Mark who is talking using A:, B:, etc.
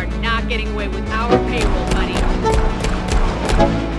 A: are not getting away with our payroll, buddy.